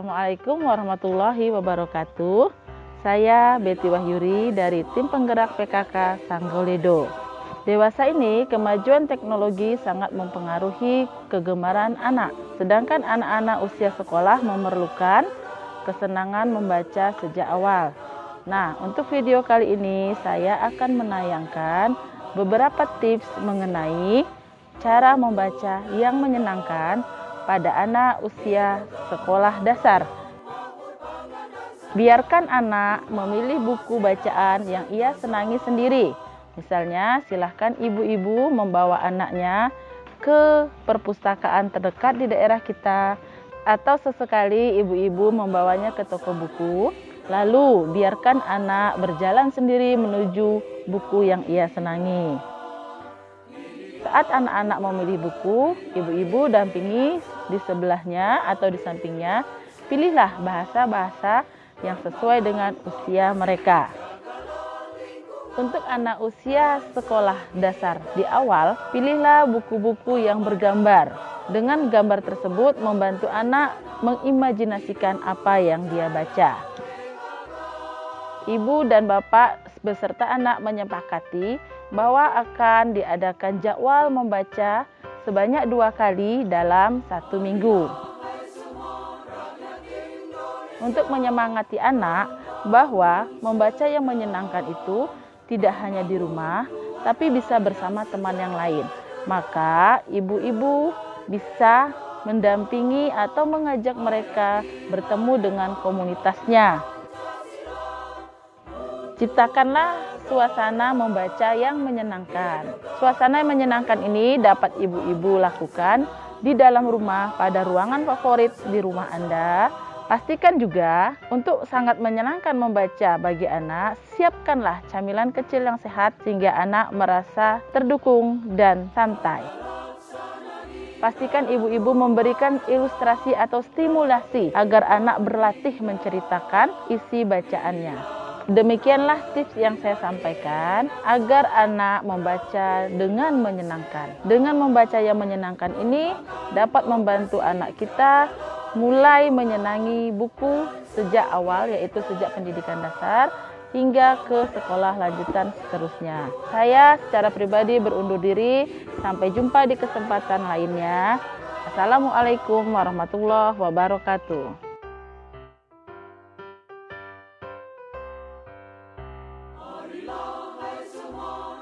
Assalamualaikum warahmatullahi wabarakatuh. Saya Betty Wahyuri dari tim penggerak PKK Sanggoledo. Dewasa ini kemajuan teknologi sangat mempengaruhi kegemaran anak. Sedangkan anak-anak usia sekolah memerlukan kesenangan membaca sejak awal. Nah, untuk video kali ini saya akan menayangkan beberapa tips mengenai cara membaca yang menyenangkan pada anak usia sekolah dasar. Biarkan anak memilih buku bacaan yang ia senangi sendiri. Misalnya, silahkan ibu-ibu membawa anaknya ke perpustakaan terdekat di daerah kita atau sesekali ibu-ibu membawanya ke toko buku. Lalu, biarkan anak berjalan sendiri menuju buku yang ia senangi. Saat anak-anak memilih buku, ibu-ibu dampingi di sebelahnya atau di sampingnya. Pilihlah bahasa-bahasa yang sesuai dengan usia mereka. Untuk anak usia sekolah dasar di awal, pilihlah buku-buku yang bergambar. Dengan gambar tersebut membantu anak mengimajinasikan apa yang dia baca. Ibu dan bapak beserta anak menyepakati bahwa akan diadakan jadwal membaca sebanyak dua kali dalam satu minggu. Untuk menyemangati anak bahwa membaca yang menyenangkan itu tidak hanya di rumah, tapi bisa bersama teman yang lain. Maka ibu-ibu bisa mendampingi atau mengajak mereka bertemu dengan komunitasnya. Ciptakanlah suasana membaca yang menyenangkan. Suasana yang menyenangkan ini dapat ibu-ibu lakukan di dalam rumah pada ruangan favorit di rumah Anda. Pastikan juga untuk sangat menyenangkan membaca bagi anak, siapkanlah camilan kecil yang sehat sehingga anak merasa terdukung dan santai. Pastikan ibu-ibu memberikan ilustrasi atau stimulasi agar anak berlatih menceritakan isi bacaannya. Demikianlah tips yang saya sampaikan agar anak membaca dengan menyenangkan. Dengan membaca yang menyenangkan ini dapat membantu anak kita mulai menyenangi buku sejak awal yaitu sejak pendidikan dasar hingga ke sekolah lanjutan seterusnya. Saya secara pribadi berundur diri. Sampai jumpa di kesempatan lainnya. Assalamualaikum warahmatullahi wabarakatuh. belong as a monarch.